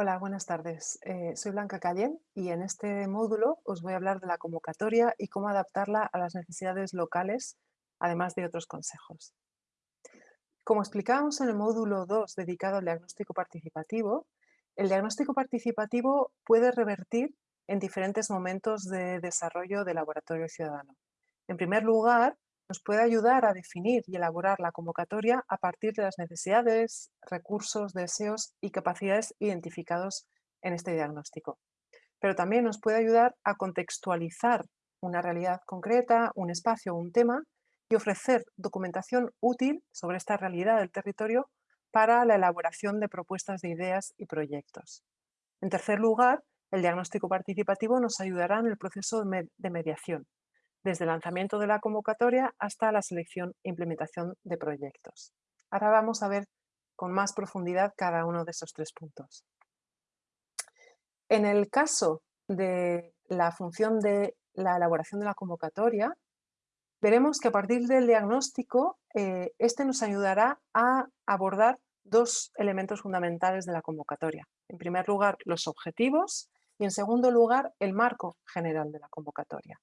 Hola, buenas tardes. Eh, soy Blanca Callén y en este módulo os voy a hablar de la convocatoria y cómo adaptarla a las necesidades locales, además de otros consejos. Como explicábamos en el módulo 2 dedicado al diagnóstico participativo, el diagnóstico participativo puede revertir en diferentes momentos de desarrollo del laboratorio ciudadano. En primer lugar, nos puede ayudar a definir y elaborar la convocatoria a partir de las necesidades, recursos, deseos y capacidades identificados en este diagnóstico. Pero también nos puede ayudar a contextualizar una realidad concreta, un espacio o un tema y ofrecer documentación útil sobre esta realidad del territorio para la elaboración de propuestas de ideas y proyectos. En tercer lugar, el diagnóstico participativo nos ayudará en el proceso de mediación, desde el lanzamiento de la convocatoria hasta la selección e implementación de proyectos. Ahora vamos a ver con más profundidad cada uno de esos tres puntos. En el caso de la función de la elaboración de la convocatoria, veremos que a partir del diagnóstico, eh, este nos ayudará a abordar dos elementos fundamentales de la convocatoria. En primer lugar, los objetivos y en segundo lugar, el marco general de la convocatoria.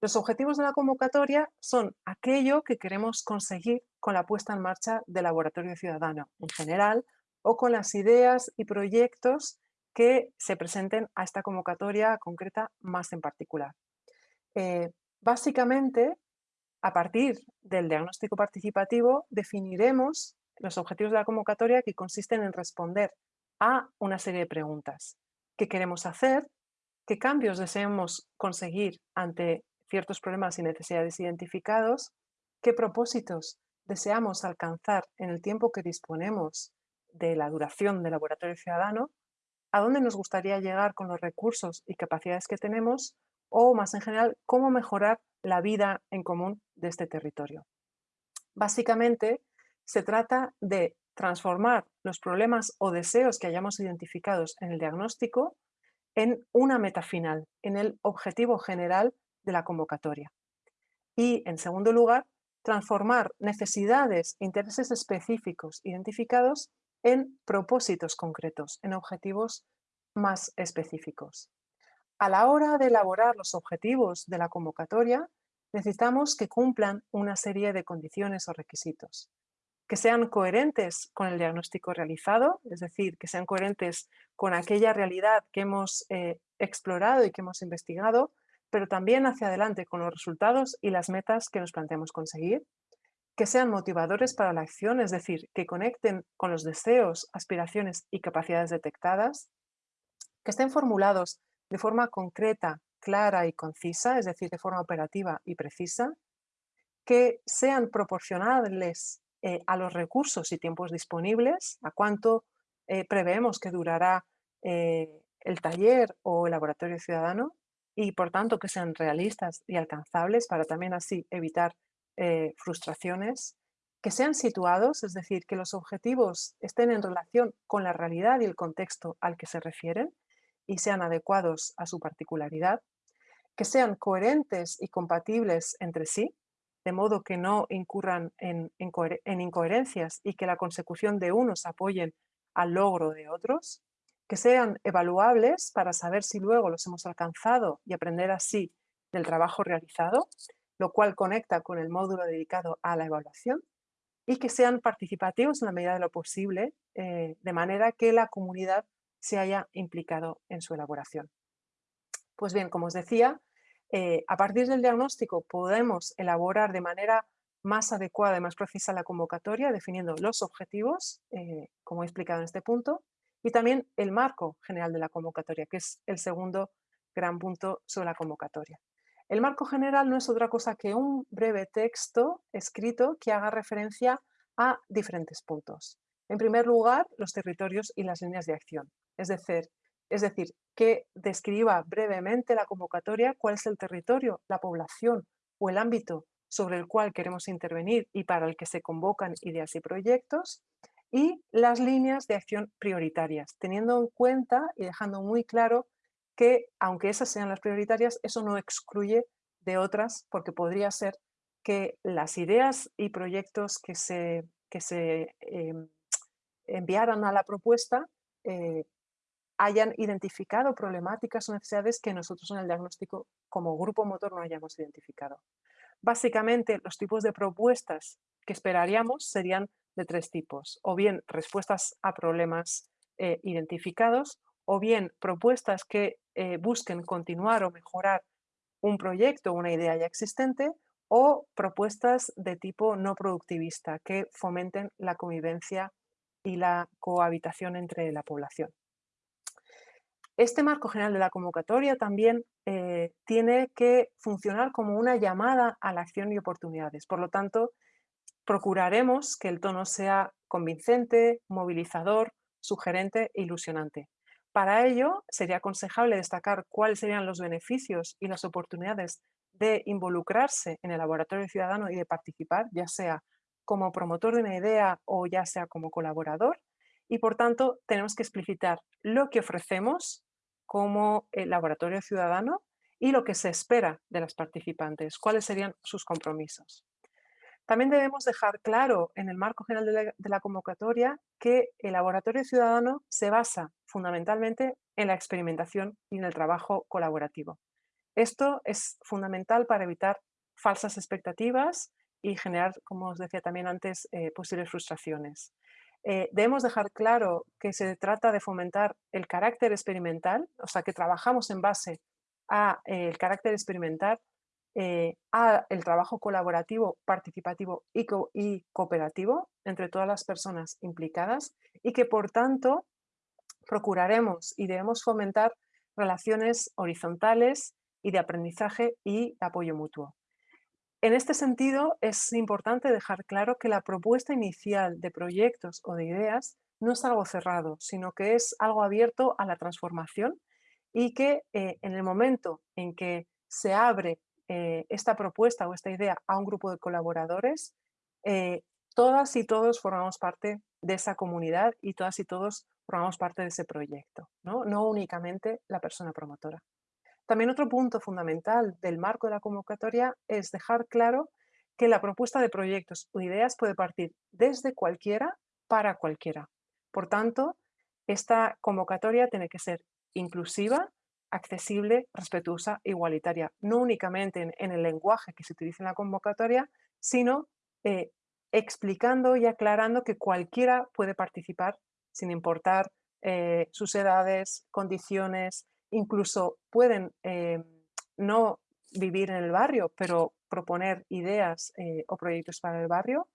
Los objetivos de la convocatoria son aquello que queremos conseguir con la puesta en marcha del laboratorio ciudadano en general o con las ideas y proyectos que se presenten a esta convocatoria concreta más en particular. Eh, básicamente, a partir del diagnóstico participativo, definiremos los objetivos de la convocatoria que consisten en responder a una serie de preguntas. ¿Qué queremos hacer? ¿Qué cambios deseamos conseguir ante ciertos problemas y necesidades identificados, qué propósitos deseamos alcanzar en el tiempo que disponemos de la duración del laboratorio ciudadano, a dónde nos gustaría llegar con los recursos y capacidades que tenemos o, más en general, cómo mejorar la vida en común de este territorio. Básicamente, se trata de transformar los problemas o deseos que hayamos identificados en el diagnóstico en una meta final, en el objetivo general de la convocatoria. Y, en segundo lugar, transformar necesidades intereses específicos identificados en propósitos concretos, en objetivos más específicos. A la hora de elaborar los objetivos de la convocatoria, necesitamos que cumplan una serie de condiciones o requisitos, que sean coherentes con el diagnóstico realizado, es decir, que sean coherentes con aquella realidad que hemos eh, explorado y que hemos investigado, pero también hacia adelante con los resultados y las metas que nos planteamos conseguir, que sean motivadores para la acción, es decir, que conecten con los deseos, aspiraciones y capacidades detectadas, que estén formulados de forma concreta, clara y concisa, es decir, de forma operativa y precisa, que sean proporcionables eh, a los recursos y tiempos disponibles, a cuánto eh, preveemos que durará eh, el taller o el laboratorio ciudadano, y por tanto que sean realistas y alcanzables para también así evitar eh, frustraciones, que sean situados, es decir, que los objetivos estén en relación con la realidad y el contexto al que se refieren y sean adecuados a su particularidad, que sean coherentes y compatibles entre sí, de modo que no incurran en, en incoherencias y que la consecución de unos apoyen al logro de otros, que sean evaluables para saber si luego los hemos alcanzado y aprender así del trabajo realizado, lo cual conecta con el módulo dedicado a la evaluación, y que sean participativos en la medida de lo posible, eh, de manera que la comunidad se haya implicado en su elaboración. Pues bien, como os decía, eh, a partir del diagnóstico podemos elaborar de manera más adecuada y más precisa la convocatoria, definiendo los objetivos, eh, como he explicado en este punto, y también el marco general de la convocatoria, que es el segundo gran punto sobre la convocatoria. El marco general no es otra cosa que un breve texto escrito que haga referencia a diferentes puntos. En primer lugar, los territorios y las líneas de acción. Es decir, es decir, que describa brevemente la convocatoria, cuál es el territorio, la población o el ámbito sobre el cual queremos intervenir y para el que se convocan ideas y proyectos y las líneas de acción prioritarias, teniendo en cuenta y dejando muy claro que, aunque esas sean las prioritarias, eso no excluye de otras, porque podría ser que las ideas y proyectos que se, que se em, enviaran a la propuesta eh, hayan identificado problemáticas o necesidades que nosotros en el diagnóstico como grupo motor no hayamos identificado. Básicamente, los tipos de propuestas que esperaríamos serían de tres tipos, o bien respuestas a problemas eh, identificados, o bien propuestas que eh, busquen continuar o mejorar un proyecto o una idea ya existente, o propuestas de tipo no productivista que fomenten la convivencia y la cohabitación entre la población. Este marco general de la convocatoria también eh, tiene que funcionar como una llamada a la acción y oportunidades. Por lo tanto, procuraremos que el tono sea convincente, movilizador, sugerente e ilusionante. Para ello, sería aconsejable destacar cuáles serían los beneficios y las oportunidades de involucrarse en el laboratorio ciudadano y de participar, ya sea como promotor de una idea o ya sea como colaborador. Y por tanto, tenemos que explicitar lo que ofrecemos como el laboratorio ciudadano y lo que se espera de las participantes, cuáles serían sus compromisos. También debemos dejar claro en el marco general de la, convocatoria que el laboratorio ciudadano se basa fundamentalmente en la experimentación y en el trabajo colaborativo. Esto es fundamental para evitar falsas expectativas y generar, como os decía también antes, eh, posibles frustraciones. Eh, debemos dejar claro que se trata de fomentar el carácter experimental, o sea, que trabajamos en base al eh, carácter experimental, eh, a el trabajo colaborativo, participativo y, cooperativo entre todas las personas implicadas y que, por tanto, procuraremos y debemos fomentar relaciones horizontales y de aprendizaje y apoyo mutuo. En este sentido, es importante dejar claro que la propuesta inicial de proyectos o de ideas no es algo cerrado, sino que es algo abierto a la transformación y que eh, en el momento en que se abre eh, esta propuesta o esta idea a un grupo de colaboradores, eh, todas y todos formamos parte de esa comunidad y todas y todos formamos parte de ese proyecto, no, no únicamente la persona promotora. También otro punto fundamental del marco de la convocatoria es dejar claro que la propuesta de proyectos o ideas puede partir desde cualquiera para cualquiera. Por tanto, esta convocatoria tiene que ser inclusiva, accesible, respetuosa, igualitaria, no únicamente en, el lenguaje que se utiliza en la convocatoria, sino eh, explicando y aclarando que cualquiera puede participar sin importar eh, sus edades, condiciones, incluso pueden eh, no vivir en el barrio, pero proponer ideas eh, o proyectos para el barrio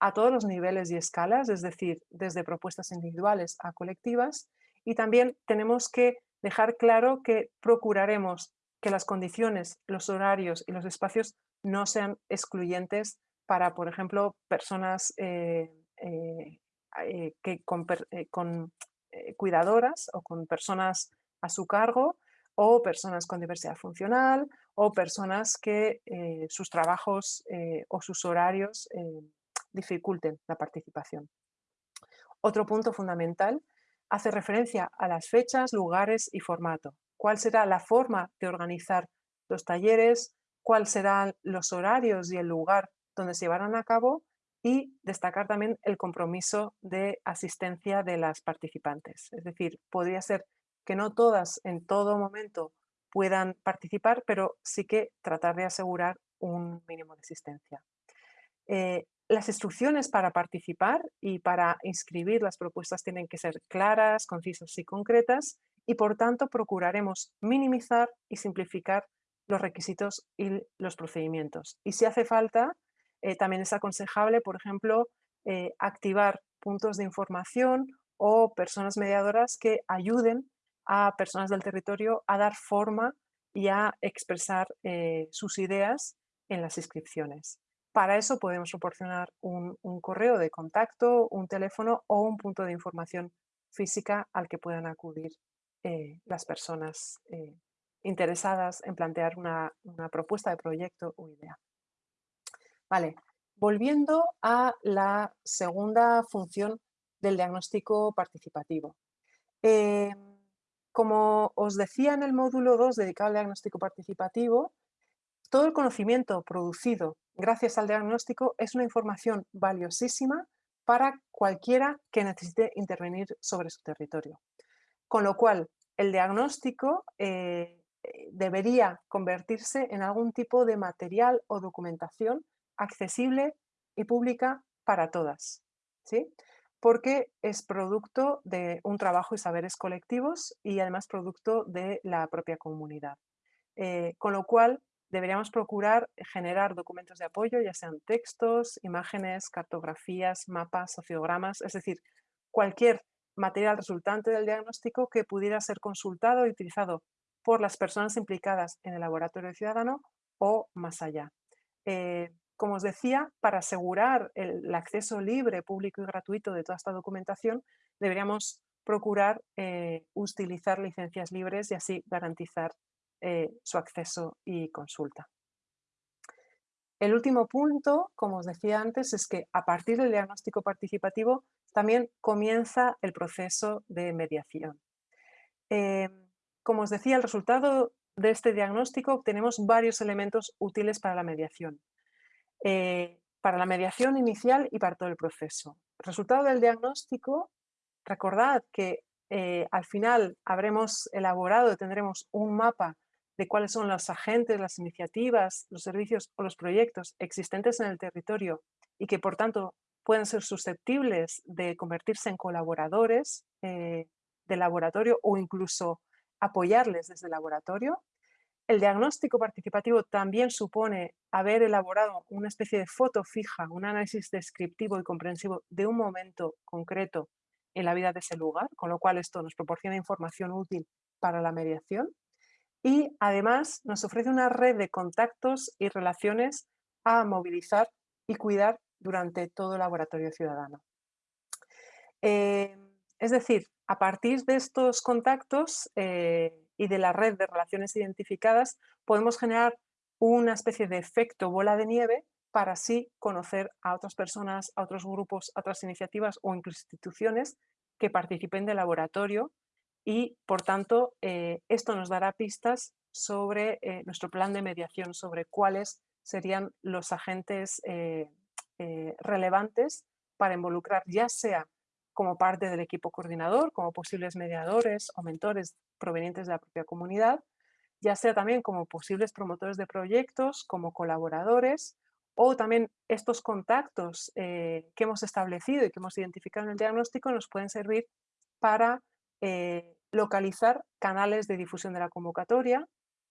a todos los niveles y escalas, es decir, desde propuestas individuales a colectivas. Y también tenemos que dejar claro que procuraremos que las condiciones, los horarios y los espacios no sean excluyentes para, por ejemplo, personas eh, que con cuidadoras o con personas a su cargo o personas con diversidad funcional o personas que eh, sus trabajos eh, o sus horarios eh, dificulten la participación. Otro punto fundamental hace referencia a las fechas, lugares y formato. ¿Cuál será la forma de organizar los talleres? ¿Cuáles serán los horarios y el lugar donde se llevarán a cabo? Y destacar también el compromiso de asistencia de las participantes. Es decir, podría ser que no todas en todo momento puedan participar, pero sí que tratar de asegurar un mínimo de asistencia. Eh, las instrucciones para participar y para inscribir las propuestas tienen que ser claras, concisas y concretas y por tanto procuraremos minimizar y simplificar los requisitos y los procedimientos. Y si hace falta, eh, también es aconsejable, por ejemplo, eh, activar puntos de información o personas mediadoras que ayuden a personas del territorio a dar forma y a expresar eh, sus ideas en las inscripciones. Para eso podemos proporcionar un, correo de contacto, un teléfono o un punto de información física al que puedan acudir eh, las personas eh, interesadas en plantear una, una, propuesta de proyecto o idea. Vale, volviendo a la segunda función del diagnóstico participativo. Como os decía en el módulo 2 dedicado al diagnóstico participativo, todo el conocimiento producido gracias al diagnóstico es una información valiosísima para cualquiera que necesite intervenir sobre su territorio. Con lo cual, el diagnóstico eh, eh, debería convertirse en algún tipo de material o documentación accesible y pública para todas, ¿sí? Porque es producto de un trabajo y saberes colectivos y además producto de la propia comunidad. Eh, con lo cual, deberíamos procurar generar documentos de apoyo, ya sean textos, imágenes, cartografías, mapas, sociogramas, es decir, cualquier material resultante del diagnóstico que pudiera ser consultado y utilizado por las personas implicadas en el laboratorio ciudadano o más allá. Eh, como os decía, para asegurar el, acceso libre, público y gratuito de toda esta documentación, deberíamos procurar eh, utilizar licencias libres y así garantizar eh, su acceso y consulta. El último punto, como os decía antes, es que a partir del diagnóstico participativo también comienza el proceso de mediación. Eh, como os decía, el resultado de este diagnóstico obtenemos varios elementos útiles para la mediación. Eh, para la mediación inicial y para todo el proceso. resultado del diagnóstico, recordad que eh, al final habremos elaborado, tendremos un mapa de cuáles son los agentes, las iniciativas, los servicios o los proyectos existentes en el territorio y que por tanto pueden ser susceptibles de convertirse en colaboradores eh, del laboratorio o incluso apoyarles desde el laboratorio. El diagnóstico participativo también supone haber elaborado una especie de foto fija, un análisis descriptivo y comprensivo de un momento concreto en la vida de ese lugar, con lo cual esto nos proporciona información útil para la mediación y además nos ofrece una red de contactos y relaciones a movilizar y cuidar durante todo el laboratorio ciudadano. Eh, es decir, a partir de estos contactos eh, y de la red de relaciones identificadas, podemos generar una especie de efecto bola de nieve para así conocer a otras personas, a otros grupos, a otras iniciativas o incluso instituciones que participen del laboratorio y, por tanto, eh, esto nos dará pistas sobre eh, nuestro plan de mediación, sobre cuáles serían los agentes eh, relevantes para involucrar, ya sea como parte del equipo coordinador, como posibles mediadores o mentores provenientes de la propia comunidad, ya sea también como posibles promotores de proyectos, como colaboradores, o también estos contactos que hemos establecido y que hemos identificado en el diagnóstico nos pueden servir para eh, localizar canales de difusión de la convocatoria,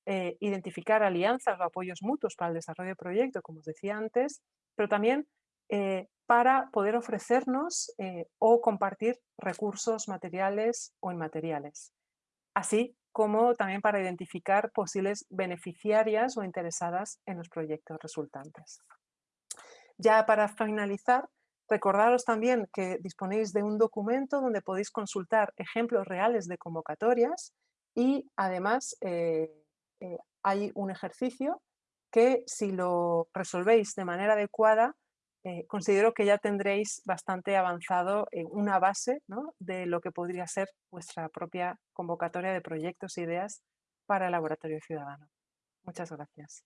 eh, identificar alianzas o apoyos mutuos para el desarrollo del proyecto, como os decía antes, pero también eh, para poder ofrecernos o compartir recursos materiales o inmateriales, así como también para identificar posibles beneficiarias o interesadas en los proyectos resultantes. Ya para finalizar, Recordaros también que disponéis de un documento donde podéis consultar ejemplos reales de convocatorias y además eh, eh, hay un ejercicio que si lo resolvéis de manera adecuada, eh, considero que ya tendréis bastante avanzado una base de lo que podría ser vuestra propia convocatoria de proyectos e ideas para el laboratorio ciudadano. Muchas gracias.